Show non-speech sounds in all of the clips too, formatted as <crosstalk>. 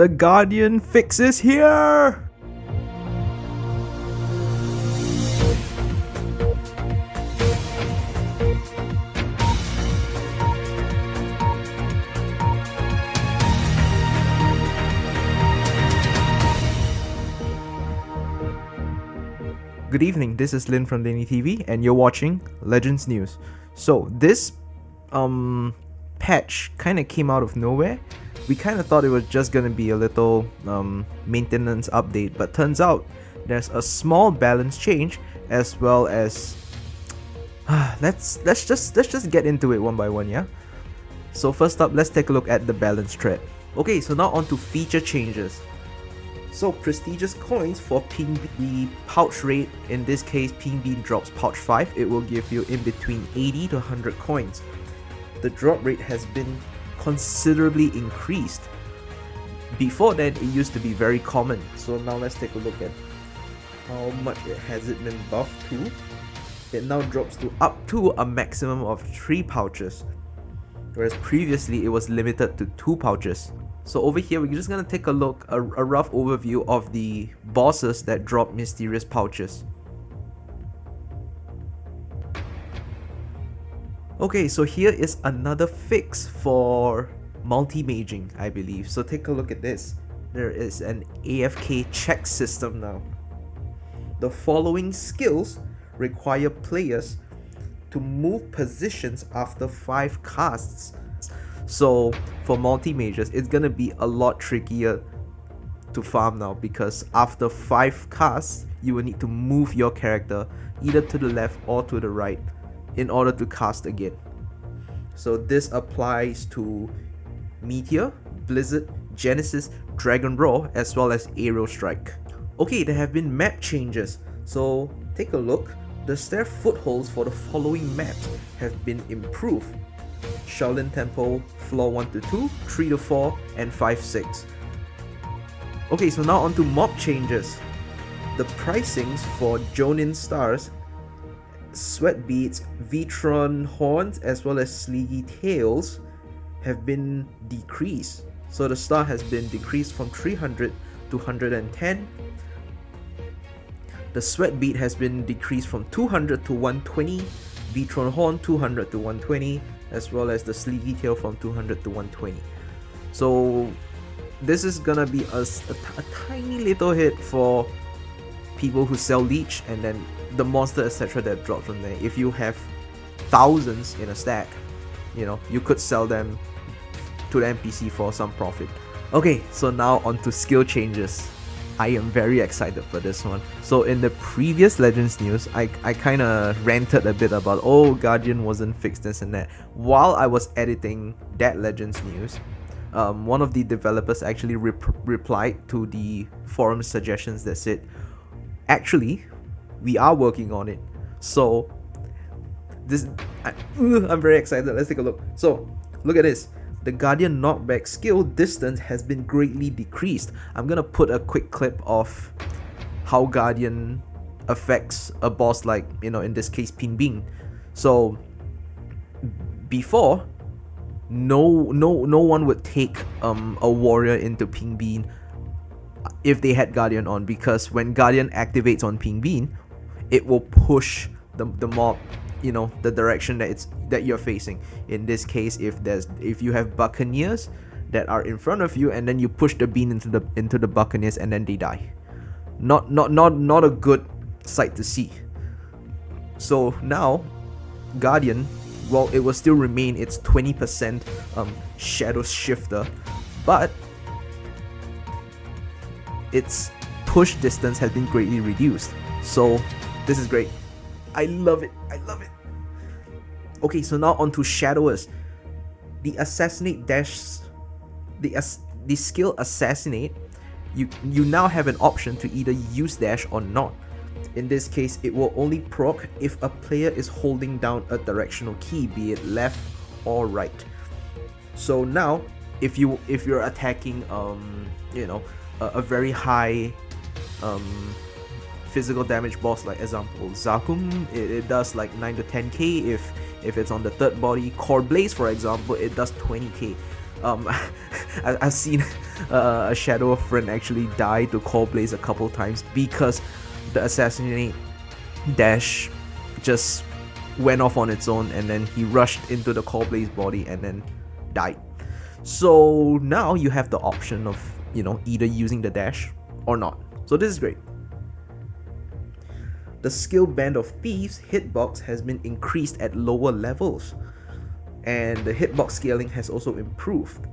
The Guardian fixes here! Good evening, this is Lin from Lenny TV and you're watching Legends News. So this um patch kind of came out of nowhere. We kind of thought it was just gonna be a little um, maintenance update, but turns out there's a small balance change as well as <sighs> let's let's just let's just get into it one by one, yeah. So first up, let's take a look at the balance thread. Okay, so now on to feature changes. So prestigious coins for Ping the pouch rate, in this case Pink Bean drops pouch 5, it will give you in between 80 to 100 coins. The drop rate has been considerably increased. Before then it used to be very common, so now let's take a look at how much it has it been buffed to. It now drops to up to a maximum of 3 pouches, whereas previously it was limited to 2 pouches. So over here, we're just gonna take a look, a, a rough overview of the bosses that drop mysterious pouches. Okay, so here is another fix for multi-maging, I believe. So take a look at this. There is an AFK check system now. The following skills require players to move positions after 5 casts so for multi-mages, it's gonna be a lot trickier to farm now because after 5 casts, you will need to move your character either to the left or to the right in order to cast again. So this applies to Meteor, Blizzard, Genesis, Dragon Roar, as well as Aerial Strike. Okay, there have been map changes, so take a look. The stair footholds for the following maps have been improved. Shaolin Temple, floor 1 to 2, 3 to 4, and 5 6. Okay, so now on to mob changes. The pricings for Jonin Stars, Sweat Beads, Vitron Horns, as well as Sleepy Tails have been decreased. So the star has been decreased from 300 to 110. The Sweat Bead has been decreased from 200 to 120. Vitron Horn 200 to 120 as well as the sleepy tail from 200 to 120 so this is gonna be a, a, a tiny little hit for people who sell leech and then the monster etc that drop from there if you have thousands in a stack you know you could sell them to the npc for some profit okay so now on to skill changes I am very excited for this one. So in the previous Legends news, I, I kind of ranted a bit about, oh, Guardian wasn't fixed this and that. While I was editing that Legends news, um, one of the developers actually rep replied to the forum suggestions that said, actually, we are working on it. So this, I, I'm very excited. Let's take a look. So look at this the Guardian knockback skill distance has been greatly decreased. I'm gonna put a quick clip of how Guardian affects a boss like, you know, in this case Pink Bean. So before, no no no one would take um a warrior into Pink Bean if they had Guardian on because when Guardian activates on Pink Bean, it will push the, the mob you know the direction that it's that you're facing. In this case if there's if you have buccaneers that are in front of you and then you push the bean into the into the buccaneers and then they die. Not not not not a good sight to see. So now guardian well it will still remain its 20% um, shadow shifter but its push distance has been greatly reduced. So this is great I love it. I love it. Okay, so now on to Shadowers. The Assassinate Dash... The, as, the skill Assassinate, you, you now have an option to either use Dash or not. In this case, it will only proc if a player is holding down a directional key, be it left or right. So now, if you if you're attacking um you know a, a very high um physical damage boss like example Zakum, it, it does like 9 to 10k if if it's on the third body. Core Blaze for example, it does 20k. Um, <laughs> I, have seen <laughs> uh, a Shadow of Friend actually die to Core Blaze a couple times because the assassinate dash just went off on its own and then he rushed into the Core Blaze body and then died. So now you have the option of, you know, either using the dash or not. So this is great. The skill band of Thieves hitbox has been increased at lower levels and the hitbox scaling has also improved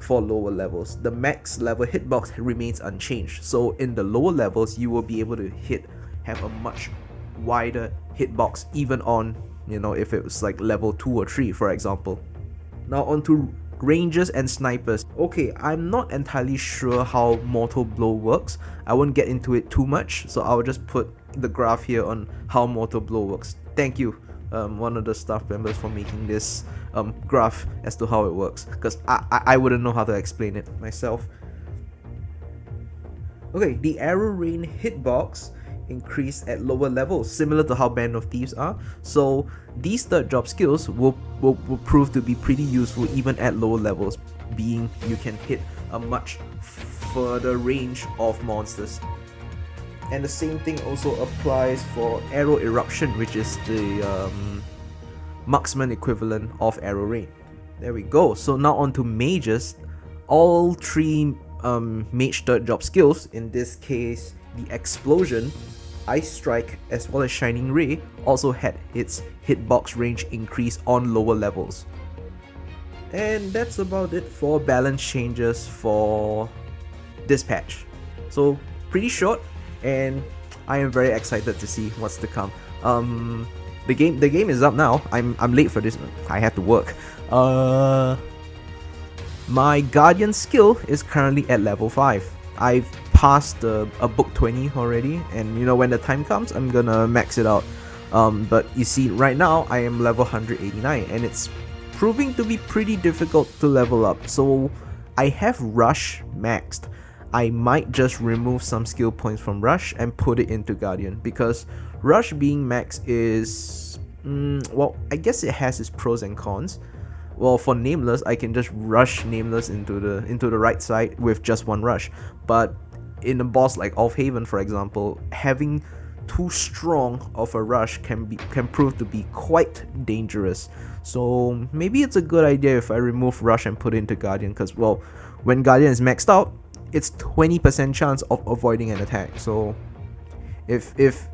for lower levels. The max level hitbox remains unchanged. So in the lower levels, you will be able to hit have a much wider hitbox even on, you know, if it was like level 2 or 3 for example. Now onto rangers and snipers. Okay, I'm not entirely sure how Mortal Blow works. I won't get into it too much, so I'll just put the graph here on how Mortal Blow works. Thank you, um, one of the staff members for making this um, graph as to how it works, because I, I, I wouldn't know how to explain it myself. Okay, the arrow rain hitbox increase at lower levels, similar to how Band of Thieves are. So these third job skills will, will, will prove to be pretty useful even at lower levels, being you can hit a much further range of monsters. And the same thing also applies for Arrow Eruption, which is the um, marksman equivalent of Arrow Rain. There we go. So now on to mages. All three um, mage third job skills, in this case the explosion, Ice Strike as well as Shining Ray also had its hitbox range increase on lower levels. And that's about it for balance changes for this patch. So pretty short and I am very excited to see what's to come. Um, the game the game is up now. I'm I'm late for this. I have to work. Uh, my Guardian skill is currently at level 5. I've passed a book 20 already and you know when the time comes I'm gonna max it out. Um, but you see right now I am level 189 and it's proving to be pretty difficult to level up. So I have rush maxed. I might just remove some skill points from rush and put it into guardian because rush being max is mm, well I guess it has its pros and cons. Well for nameless I can just rush nameless into the into the right side with just one rush. But in a boss like Haven, for example, having too strong of a rush can be can prove to be quite dangerous. So maybe it's a good idea if I remove rush and put it into Guardian because well, when Guardian is maxed out, it's 20% chance of avoiding an attack. So if if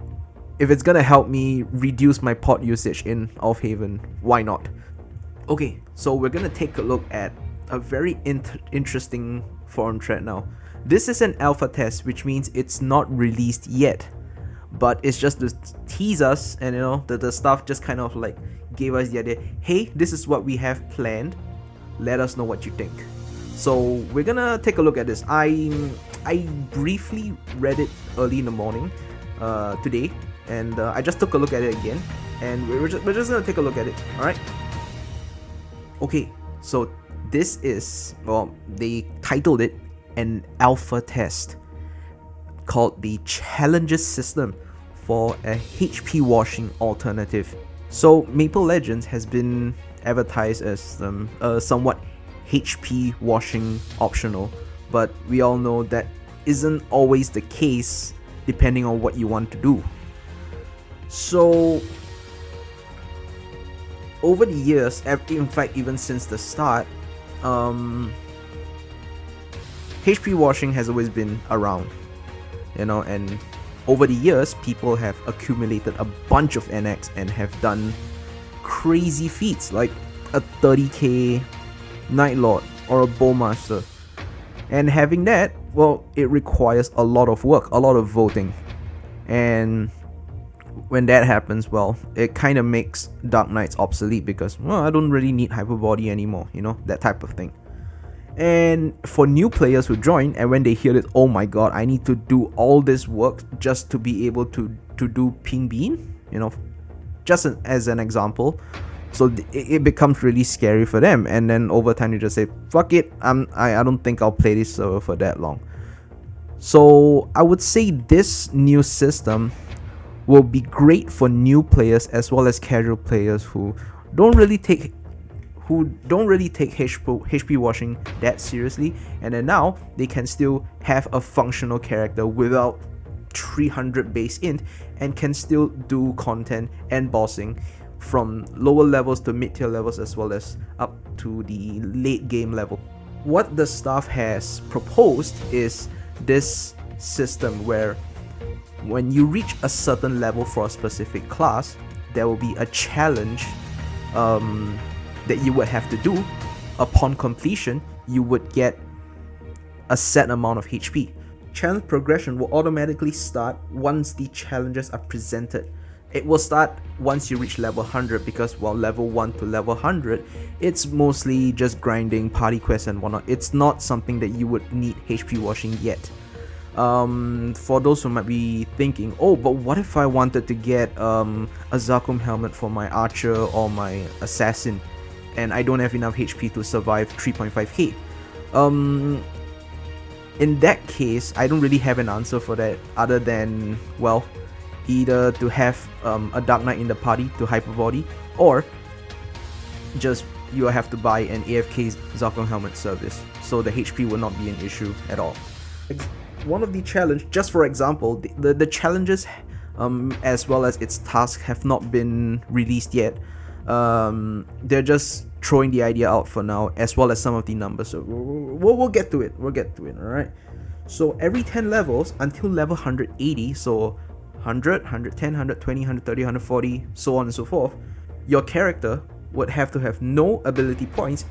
if it's gonna help me reduce my pot usage in Haven, why not? Okay, so we're gonna take a look at a very int interesting forum thread now. This is an alpha test, which means it's not released yet. But it's just to tease us and you know, the, the stuff just kind of like gave us the idea, hey, this is what we have planned. Let us know what you think. So we're gonna take a look at this. I I briefly read it early in the morning uh, today, and uh, I just took a look at it again, and we're just, we're just gonna take a look at it. All right. Okay, so this is well, they titled it an alpha test called the Challenges system for a HP washing alternative. So Maple Legends has been advertised as um, a somewhat HP washing optional, but we all know that isn't always the case depending on what you want to do. So over the years, in fact even since the start, um, HP washing has always been around, you know, and over the years, people have accumulated a bunch of NX and have done crazy feats like a 30k Night Lord or a Bowmaster. And having that, well, it requires a lot of work, a lot of voting. And when that happens, well, it kind of makes Dark Knights obsolete because, well, I don't really need Hyper Body anymore, you know, that type of thing. And for new players who join and when they hear it, oh my god, I need to do all this work just to be able to to do pink bean, you know, just an, as an example. So it, it, becomes really scary for them, and then over time you just say, "Fuck it, I'm I, I don't think I'll play this server for that long." So I would say this new system will be great for new players as well as casual players who don't really take who don't really take HP, washing that seriously, and then now they can still have a functional character without 300 base int and can still do content and bossing from lower levels to mid tier levels as well as up to the late game level. What the staff has proposed is this system where when you reach a certain level for a specific class, there will be a challenge um, that you would have to do. Upon completion, you would get a set amount of HP. Challenge progression will automatically start once the challenges are presented. It will start once you reach level 100 because while level 1 to level 100, it's mostly just grinding party quests and whatnot. It's not something that you would need HP washing yet. Um, for those who might be thinking, oh, but what if I wanted to get um, a Zakum helmet for my archer or my assassin and I don't have enough HP to survive 3.5k? Um, in that case, I don't really have an answer for that other than, well, either to have um, a Dark Knight in the party to hyper body or just you have to buy an AFK Zakum helmet service so the HP will not be an issue at all one of the challenge, just for example, the, the, the challenges um, as well as its tasks have not been released yet. Um, they're just throwing the idea out for now, as well as some of the numbers. So we'll, we'll get to it. We'll get to it. All right. So every 10 levels until level 180, so 100, 110, 120, 130, 140, so on and so forth, your character would have to have no ability points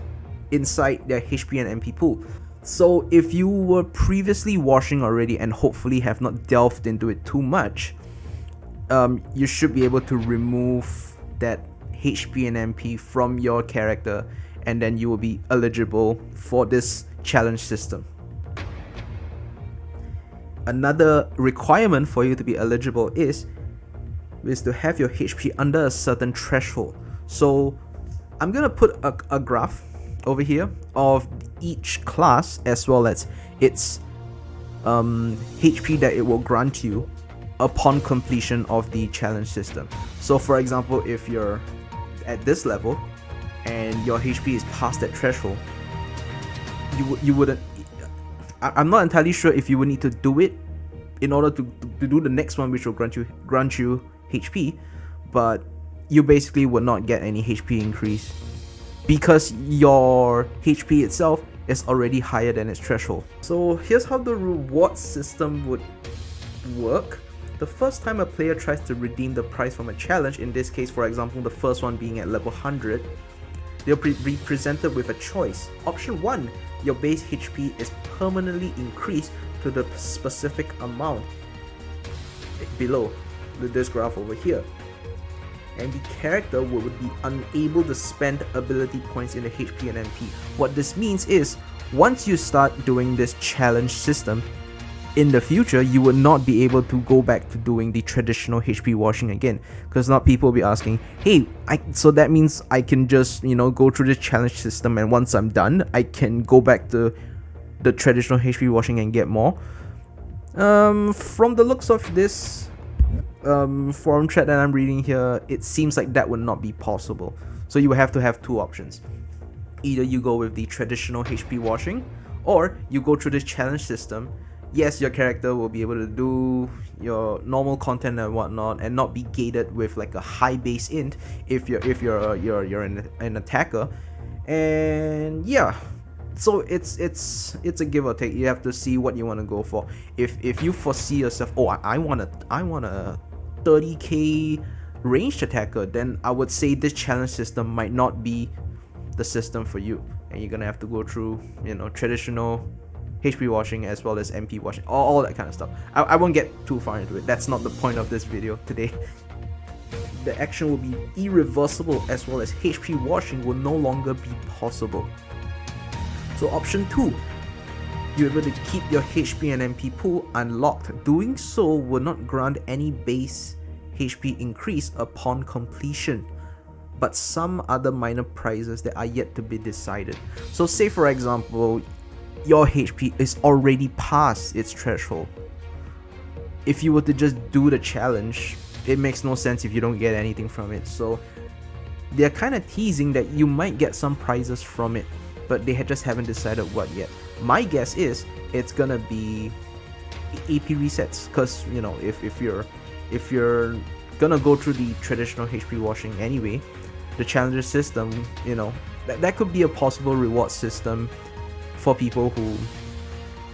inside their HP and MP pool. So if you were previously washing already and hopefully have not delved into it too much, um, you should be able to remove that HP and MP from your character and then you will be eligible for this challenge system. Another requirement for you to be eligible is, is to have your HP under a certain threshold. So I'm gonna put a, a graph over here of each class as well as its um, HP that it will grant you upon completion of the challenge system. So for example, if you're at this level and your HP is past that threshold, you, you wouldn't... I, I'm not entirely sure if you would need to do it in order to, to do the next one which will grant you grant you HP, but you basically would not get any HP increase because your HP itself is already higher than its threshold. So here's how the reward system would work. The first time a player tries to redeem the prize from a challenge, in this case for example the first one being at level 100, they'll be presented with a choice. Option 1, your base HP is permanently increased to the specific amount below this graph over here and the character would be unable to spend ability points in the HP and MP. What this means is, once you start doing this challenge system, in the future, you would not be able to go back to doing the traditional HP washing again. Because not people will be asking, hey, I, so that means I can just, you know, go through the challenge system and once I'm done, I can go back to the traditional HP washing and get more. Um, from the looks of this um, forum chat that I'm reading here, it seems like that would not be possible. So you have to have two options. Either you go with the traditional HP washing, or you go through the challenge system. Yes, your character will be able to do your normal content and whatnot, and not be gated with like a high base int if you're if you're uh, you're you're an, an attacker. And yeah, so it's it's it's a give or take you have to see what you want to go for if if you foresee yourself oh i, I want to i want to 30k ranged attacker, then I would say this challenge system might not be the system for you. And you're gonna have to go through, you know, traditional HP washing as well as MP washing, all, all that kind of stuff. I, I won't get too far into it. That's not the point of this video today. <laughs> the action will be irreversible as well as HP washing will no longer be possible. So option 2, you're able to keep your HP and MP pool unlocked. Doing so will not grant any base HP increase upon completion, but some other minor prizes that are yet to be decided. So say for example, your HP is already past its threshold. If you were to just do the challenge, it makes no sense if you don't get anything from it. So they're kind of teasing that you might get some prizes from it, but they just haven't decided what yet. My guess is it's gonna be AP resets, cause you know if if you're if you're gonna go through the traditional HP washing anyway, the challenger system, you know, that, that could be a possible reward system for people who,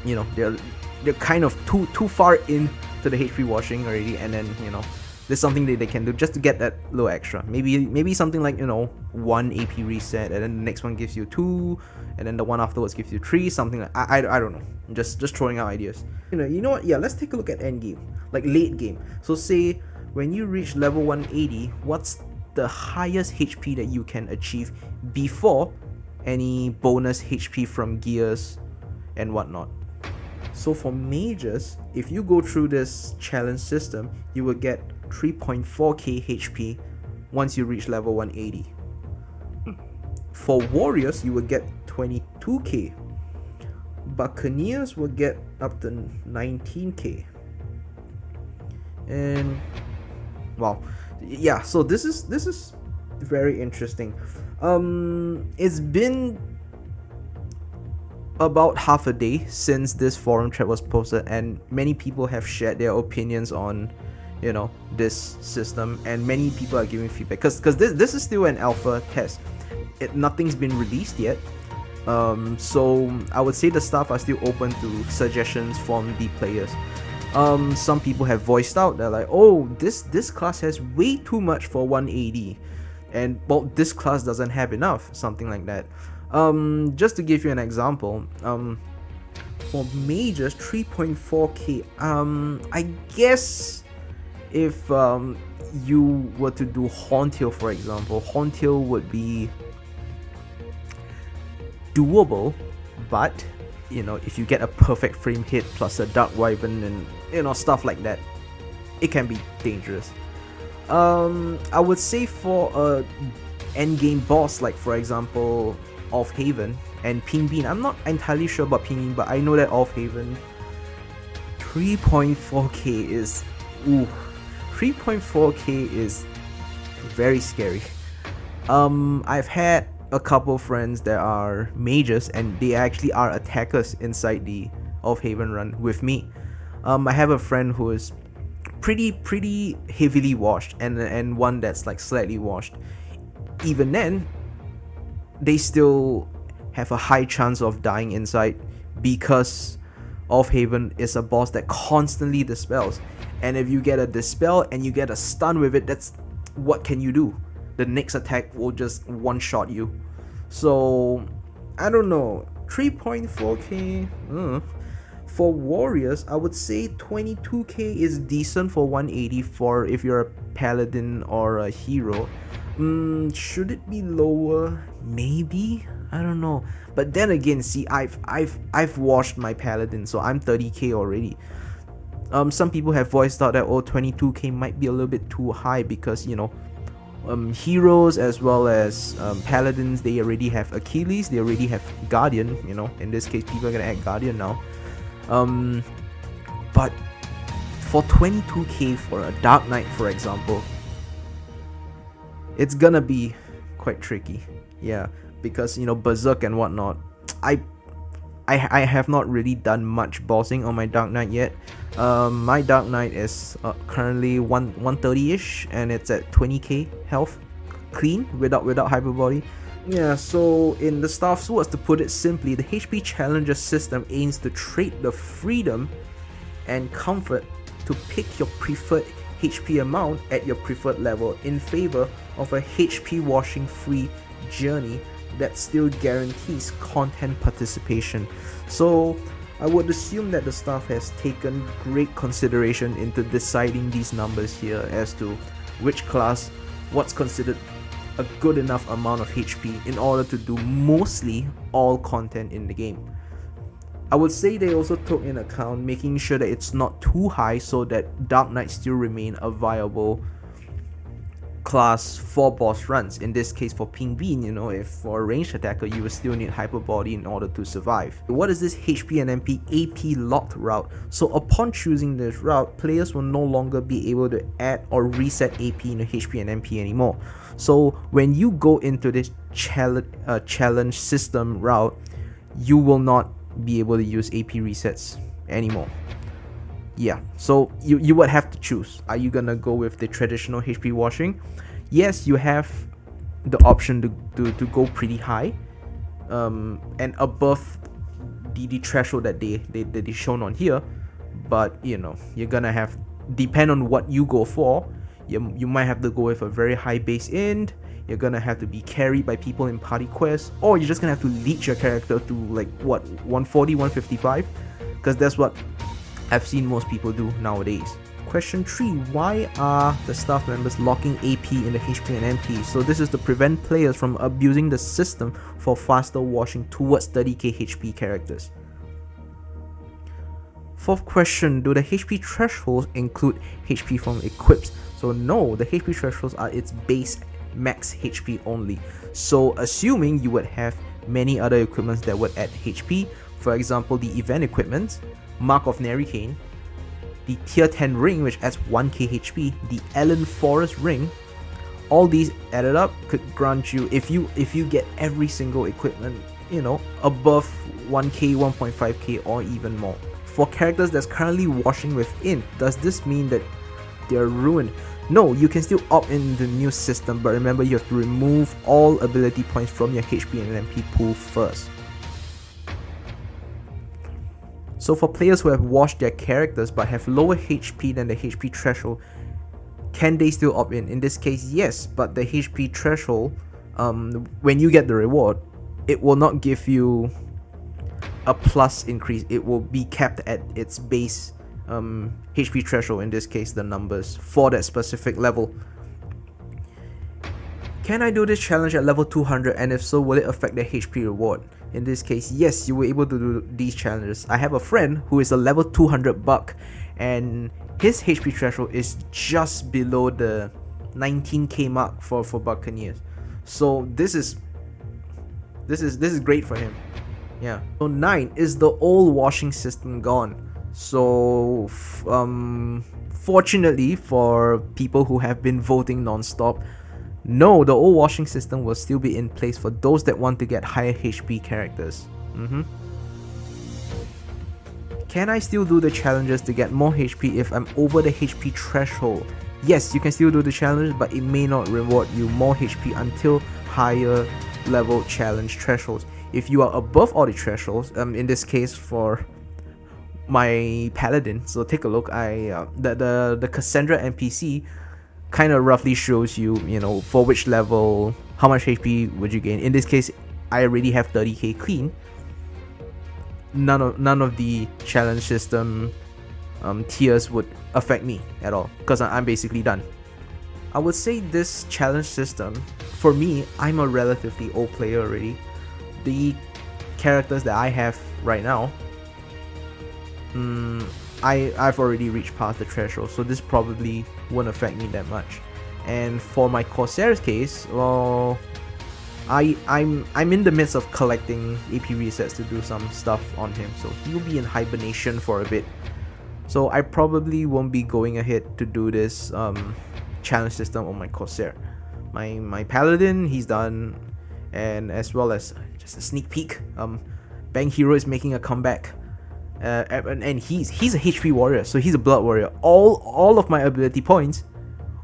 you know, they're they're kind of too too far in to the HP washing already, and then you know, there's something that they can do just to get that little extra. Maybe maybe something like you know one AP reset, and then the next one gives you two, and then the one afterwards gives you three. Something like I, I, I don't know. I'm just just throwing out ideas. You know you know what? Yeah, let's take a look at end game, like late game. So say when you reach level 180, what's the highest HP that you can achieve before any bonus HP from gears and whatnot. So for mages, if you go through this challenge system, you will get 3.4k HP once you reach level 180. For warriors, you will get 22k. Buccaneers will get up to 19k. And wow, yeah. So this is this is very interesting. Um, it's been about half a day since this forum thread was posted and many people have shared their opinions on you know this system and many people are giving feedback. Because because this, this is still an alpha test. It nothing's been released yet. Um, so i would say the staff are still open to suggestions from the players. Um, some people have voiced out. They're like oh this this class has way too much for 180 and well this class doesn't have enough something like that um, just to give you an example, um, for mages 3.4k, um, I guess if um, you were to do Horntail for example, Horntail would be doable, but you know, if you get a perfect frame hit plus a Dark Wyvern and you know, stuff like that, it can be dangerous. Um, I would say for a endgame boss, like for example, Aufheben and Ping I'm not entirely sure about Ping but I know that Aufheben 3.4k is ooh 3.4k is very scary. Um, I've had a couple friends that are mages and they actually are attackers inside the Aufheben run with me. Um, I have a friend who is pretty pretty heavily washed and and one that's like slightly washed. Even then, they still have a high chance of dying inside because Aufheben is a boss that constantly dispels. And if you get a dispel and you get a stun with it, that's what can you do? The next attack will just one shot you. So I don't know. 3.4k. For warriors, I would say 22k is decent for 180 for if you're a paladin or a hero. Mm, should it be lower? Maybe. I don't know. But then again, see, I've I've I've washed my paladin, so I'm 30k already. Um, some people have voiced out that oh 22k might be a little bit too high because you know, um, heroes as well as um, paladins they already have Achilles, they already have Guardian. You know, in this case, people are gonna add Guardian now. Um, but for 22k for a Dark Knight, for example, it's gonna be quite tricky. Yeah, because you know Berserk and whatnot. I I, I have not really done much bossing on my Dark Knight yet. Um, my Dark Knight is uh, currently one 130ish and it's at 20k health clean without without hyper body. Yeah, so in the Staff Swords, to put it simply, the HP Challenger system aims to trade the freedom and comfort to pick your preferred HP amount at your preferred level in favor of a HP washing free journey that still guarantees content participation. So I would assume that the staff has taken great consideration into deciding these numbers here as to which class, what's considered a good enough amount of HP in order to do mostly all content in the game. I would say they also took in account making sure that it's not too high so that Dark Knight still remain a viable class 4 boss runs. In this case for Pink Bean, you know, if for a ranged attacker, you will still need Hyper Body in order to survive. What is this HP and MP AP locked route? So upon choosing this route, players will no longer be able to add or reset AP into HP and MP anymore. So when you go into this challenge, uh, challenge system route, you will not be able to use AP resets anymore yeah so you you would have to choose. Are you gonna go with the traditional hp washing? Yes you have the option to to, to go pretty high um and above the, the threshold that they, they that they shown on here. But you know you're gonna have depend on what you go for you, you might have to go with a very high base end. You're gonna have to be carried by people in party quests or you're just gonna have to leech your character to like what 140 155 because that's what I've seen most people do nowadays. Question 3. Why are the staff members locking AP in the HP and MP? So this is to prevent players from abusing the system for faster washing towards 30k HP characters. Fourth question, do the HP thresholds include HP from equips? So no, the HP thresholds are its base max HP only. So assuming you would have many other equipments that would add HP, for example the event equipment, Mark of Naricain, the tier 10 ring which adds 1k HP, the Ellin Forest ring, all these added up could grant you if you if you get every single equipment, you know, above 1k, 1.5k or even more. For characters that's currently washing within, does this mean that they're ruined? No, you can still opt in the new system, but remember you have to remove all ability points from your HP and MP pool first. So for players who have washed their characters but have lower HP than the HP threshold, can they still opt in? In this case, yes, but the HP threshold, um, when you get the reward, it will not give you a plus increase. It will be capped at its base um, HP threshold, in this case the numbers, for that specific level. Can I do this challenge at level 200 and if so, will it affect the HP reward? In this case, yes, you were able to do these challenges. I have a friend who is a level 200 buck and his HP threshold is just below the 19k mark for, for Buccaneers. So this is this is this is great for him. Yeah. So 9 is the old washing system gone. So um fortunately for people who have been voting non-stop, no, the old washing system will still be in place for those that want to get higher HP characters. Mm -hmm. Can I still do the challenges to get more HP if I'm over the HP threshold? Yes, you can still do the challenge, but it may not reward you more HP until higher level challenge thresholds. If you are above all the thresholds, um, in this case for my paladin, so take a look, I uh, the, the, the Cassandra NPC kind of roughly shows you, you know, for which level, how much HP would you gain. In this case, I already have 30k clean. None of none of the challenge system um, tiers would affect me at all because I'm basically done. I would say this challenge system, for me, I'm a relatively old player already. The characters that I have right now, mm, I, I've already reached past the threshold, so this probably won't affect me that much. And for my Corsair's case, well, I, I'm I'm in the midst of collecting AP resets to do some stuff on him, so he will be in hibernation for a bit. So I probably won't be going ahead to do this um, challenge system on my Corsair. My my Paladin, he's done, and as well as just a sneak peek, um, Bang Hero is making a comeback uh, and, and he's he's a HP warrior, so he's a blood warrior. All all of my ability points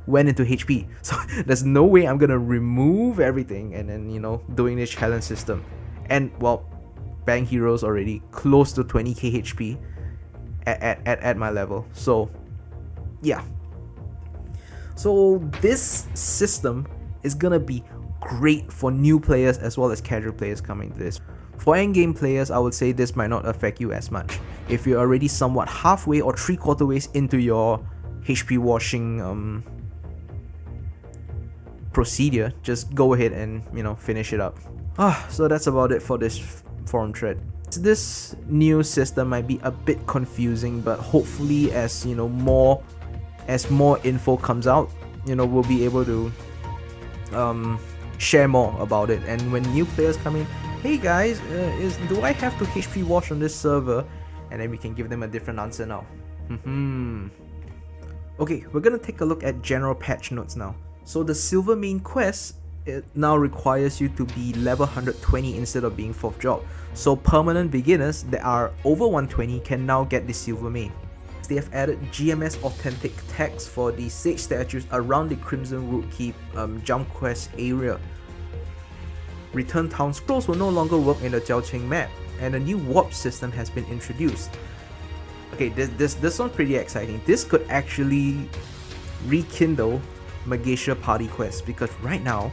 went into HP, <laughs> so there's no way I'm gonna remove everything and then you know doing this challenge system. And well, Bang heroes already close to 20k HP at, at, at, at my level, so yeah. So this system is gonna be great for new players as well as casual players coming to this. For endgame players, I would say this might not affect you as much. If you're already somewhat halfway or three quarter ways into your HP washing um, procedure, just go ahead and, you know, finish it up. Ah, so that's about it for this forum thread. This new system might be a bit confusing, but hopefully as, you know, more as more info comes out, you know, we'll be able to um, share more about it. And when new players come in, hey guys, uh, is do I have to HP wash on this server? And then we can give them a different answer now. Hmm. okay, we're gonna take a look at general patch notes now. So the Silver Mane quest it now requires you to be level 120 instead of being 4th job. So permanent beginners that are over 120 can now get the Silver Mane. They have added GMS authentic text for the sage statues around the Crimsonwood Keep um, jump quest area. Return Town scrolls will no longer work in the Jiaoqing map, and a new warp system has been introduced. Okay, this, this, this one's pretty exciting. This could actually rekindle Magatia party quest because right now,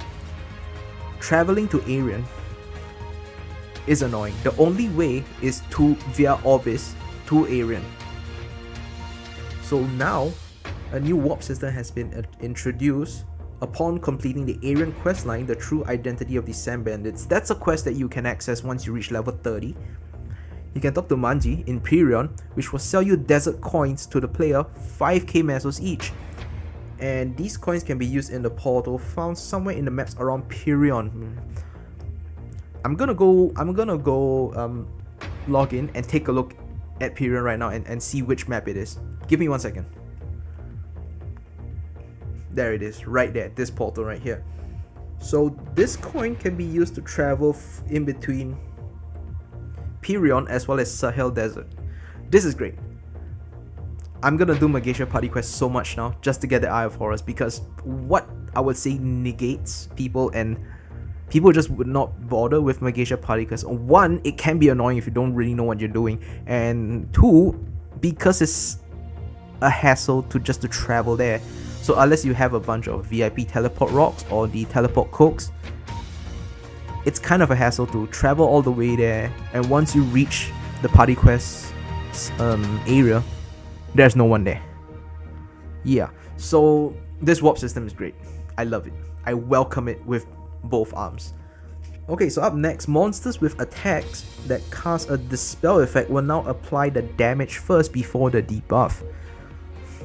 traveling to Ariant is annoying. The only way is to via Orbis to Ariant. So now, a new warp system has been introduced upon completing the Ariant quest line, the true identity of the Sand Bandits. That's a quest that you can access once you reach level 30. You can talk to Manji in Pirion, which will sell you desert coins to the player, 5k mesos each. And these coins can be used in the portal found somewhere in the maps around Pirion. I'm gonna go I'm gonna go um, log in and take a look at Pirion right now and, and see which map it is. Give me one second. There it is, right there, this portal right here. So this coin can be used to travel in between Pirion as well as Sahel Desert. This is great. I'm gonna do Magatia Party Quest so much now just to get the Eye of Horus because what I would say negates people and people just would not bother with Magatia Party Quest. One, it can be annoying if you don't really know what you're doing, and two, because it's a hassle to just to travel there. So unless you have a bunch of VIP teleport rocks or the teleport cokes, it's kind of a hassle to travel all the way there. And once you reach the party quest um, area, there's no one there. Yeah, so this warp system is great. I love it. I welcome it with both arms. Okay, so up next, monsters with attacks that cast a dispel effect will now apply the damage first before the debuff.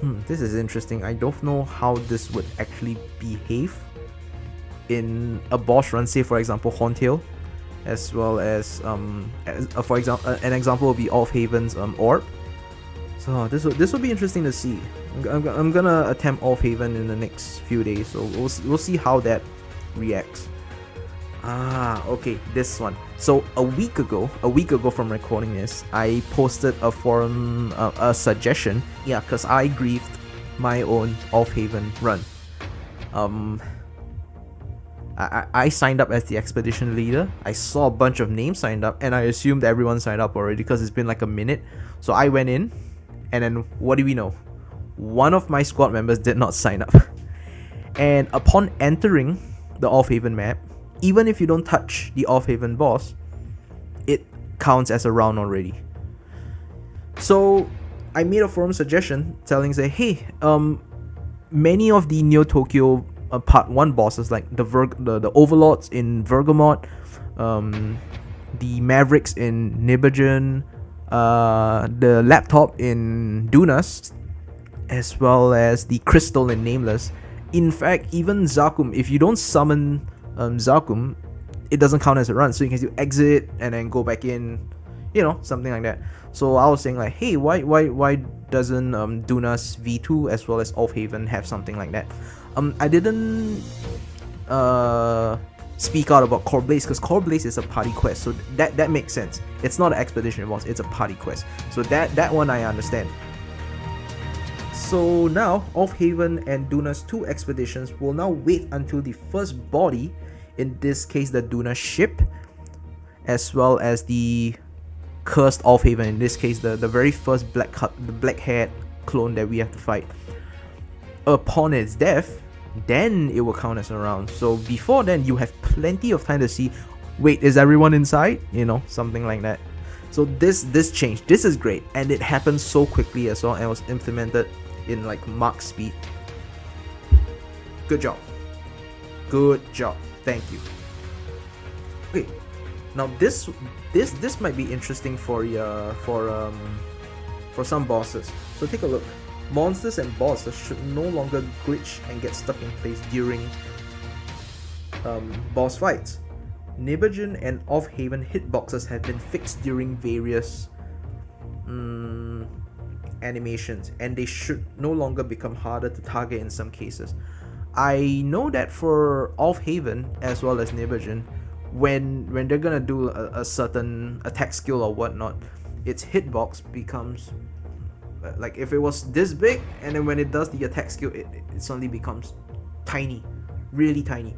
Hmm, this is interesting. I don't know how this would actually behave in a boss run, say for example Horntail, as well as, um, as, uh, for example, uh, an example would be Aufheben's um, Orb. So this will, this will be interesting to see. I'm, I'm, I'm gonna attempt Aufheben in the next few days, so we'll, we'll see how that reacts. Ah, okay, this one. So a week ago, a week ago from recording this, I posted a forum, uh, a suggestion. Yeah, cause I grieved my own Aufheben run. Um, I, I signed up as the expedition leader. I saw a bunch of names signed up, and I assumed everyone signed up already because it's been like a minute. So I went in, and then what do we know? One of my squad members did not sign up. <laughs> And upon entering the Aufheben map, even if you don't touch the Aufheben boss, it counts as a round already. So I made a forum suggestion telling say, hey, um, many of the Neo Tokyo uh, Part One bosses like the Ver- the the Overlords in Bergamot, um, the Mavericks in Nibelungen, uh, the laptop in Dunas, as well as the Crystal in Nameless. In fact, even Zakum, if you don't summon um, Zakum, it doesn't count as a run. So you can do exit and then go back in, you know, something like that. So I was saying like, hey, why why why doesn't um, Dunas V2 as well as Aufheben have something like that? Um, I didn't uh speak out about Core Blaze because Core Blaze is a party quest, so that that makes sense. It's not an expedition boss; it's a party quest. So that that one I understand. So now, Aufheben and Dunas two expeditions will now wait until the first body in this case the Duna ship, as well as the cursed Aufheben, in this case the, the very first black the black haired clone that we have to fight. Upon its death, then it will count as a round. So before then, you have plenty of time to see, wait, is everyone inside? You know, something like that. So this this change, this is great, and it happened so quickly as well, and was implemented in like Mach speed. Good job. Good job. Thank you. Okay, now this this this might be interesting for uh, for um for some bosses. So take a look. Monsters and bosses should no longer glitch and get stuck in place during um, boss fights. Nibbergen and Aufheben hitboxes have been fixed during various um, animations and they should no longer become harder to target in some cases. I know that for Aufheben as well as Nibbergen, when when they're gonna do a, a, certain attack skill or whatnot, its hitbox becomes uh, like if it was this big and then when it does the attack skill it, it suddenly becomes tiny really tiny.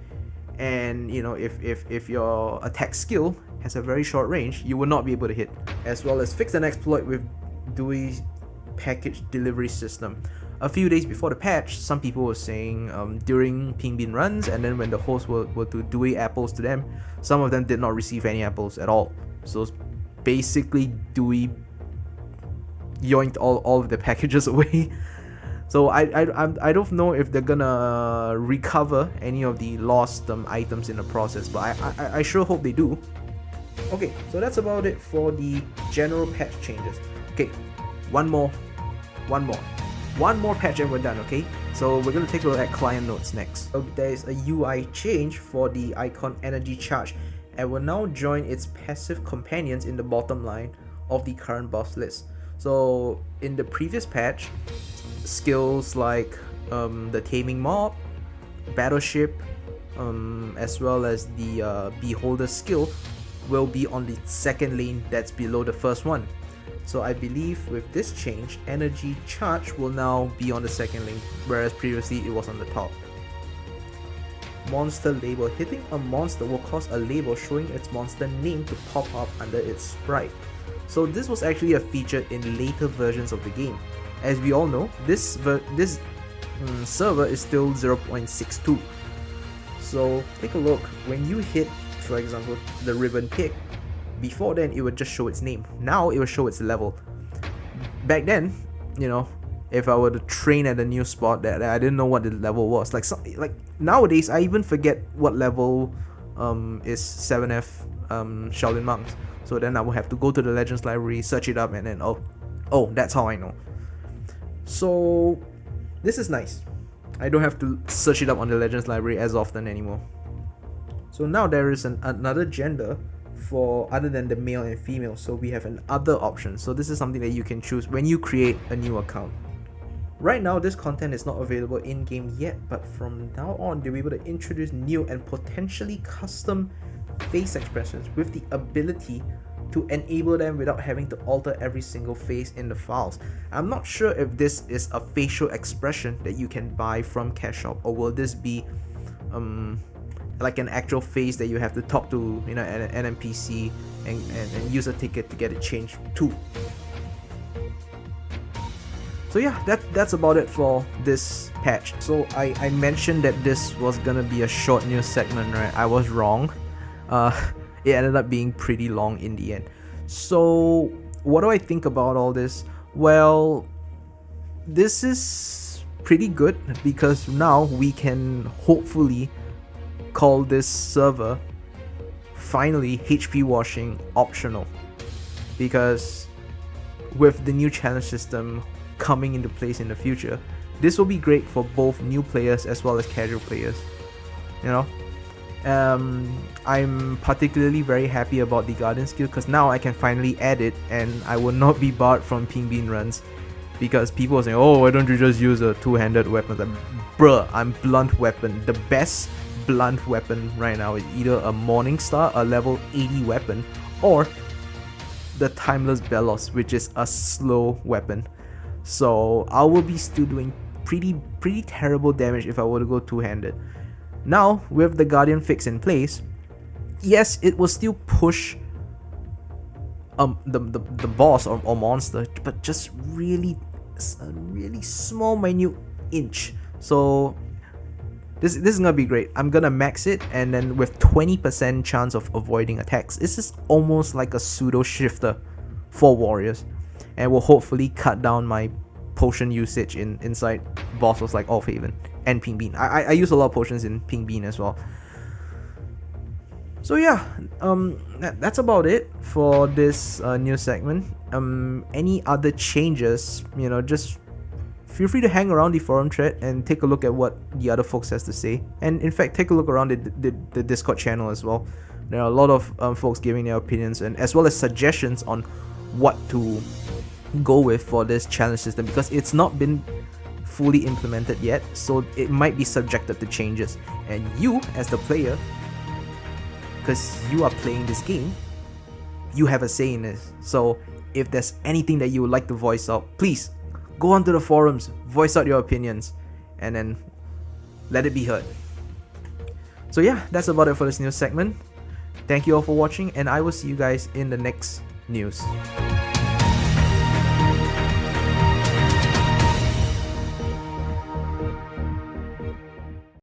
And you know if, if if your attack skill has a very short range you will not be able to hit as well as fix an exploit with Duey package delivery system a few days before the patch some people were saying um, during pink bean runs and then when the hosts were, were to Duey apples to them some of them did not receive any apples at all so basically Duey yoinked all, all of the <laughs> packages away so I, I, I don't know if they're gonna recover any of the lost um, items in the process, but I, I, I sure hope they do. Okay, so that's about it for the general patch changes. Okay, one more, one more, one more patch and we're done, okay? So we're gonna take a look at client notes next. So there's a UI change for the icon energy charge and will now join its passive companions in the bottom line of the current buff list. So in the previous patch, skills like um, the Taming Mob, Battleship, um, as well as the uh, Beholder skill will be on the second lane that's below the first one. So I believe with this change, Energy Charge will now be on the second link, whereas previously it was on the top. Monster label. Hitting a monster will cause a label showing its monster name to pop up under its sprite. So this was actually a feature in later versions of the game. As we all know, this this um, server is still 0.62. So take a look, when you hit, for example, the Ribbon Pig, before then it would just show its name. Now it will show its level. Back then, you know, if I were to train at a new spot that I didn't know what the level was. Like some, like nowadays I even forget what level um, is 7F um, Shaolin monks. So then I will have to go to the Legends library, search it up and then oh oh that's how I know. So this is nice. I don't have to search it up on the Legends library as often anymore. So now there is an, another gender for other than the male and female so we have an other option so this is something that you can choose when you create a new account right now this content is not available in game yet but from now on they'll be able to introduce new and potentially custom face expressions with the ability to enable them without having to alter every single face in the files. I'm not sure if this is a facial expression that you can buy from Cash Shop or will this be um, like an actual face that you have to talk to you know an, an NPC and, and, and use a ticket to get it changed too. So yeah, that that's about it for this patch. So I, I mentioned that this was gonna be a short news segment, right? I was wrong. Uh, <laughs> it ended up being pretty long in the end. So, what do I think about all this? Well, this is pretty good because now we can hopefully call this server finally HP washing optional because with the new challenge system coming into place in the future this will be great for both new players as well as casual players you know um, I'm particularly very happy about the Guardian skill because now I can finally add it and I will not be barred from pink bean runs because people are saying, oh, why don't you just use a two-handed weapon? Like, bruh, I'm blunt weapon. The best blunt weapon right now is either a Morning Star, a level 80 weapon, or the Timeless Bellows, which is a slow weapon. So I will be still doing pretty pretty terrible damage if I were to go two-handed. Now, with the Guardian fix in place, yes, it will still push um the, the, the boss or, or monster, but just really a really small minute inch. So this, this is gonna be great. I'm gonna max it and then with 20% chance of avoiding attacks. This is almost like a pseudo shifter for warriors and will hopefully cut down my potion usage in inside bosses like Aufheben and Pink Bean. I, I use a lot of potions in Pink Bean as well. So yeah, um, that, that's about it for this uh, new segment. Um, any other changes, you know, just feel free to hang around the forum thread and take a look at what the other folks has to say. And in fact, take a look around the, the, the Discord channel as well. There are a lot of um, folks giving their opinions and as well as suggestions on what to go with for this challenge system because it's not been fully implemented yet, so it might be subjected to changes. And you, as the player, because you are playing this game, you have a say in this. So if there's anything that you would like to voice out, please go onto the forums, voice out your opinions, and then let it be heard. So yeah, that's about it for this news segment. Thank you all for watching, and I will see you guys in the next news.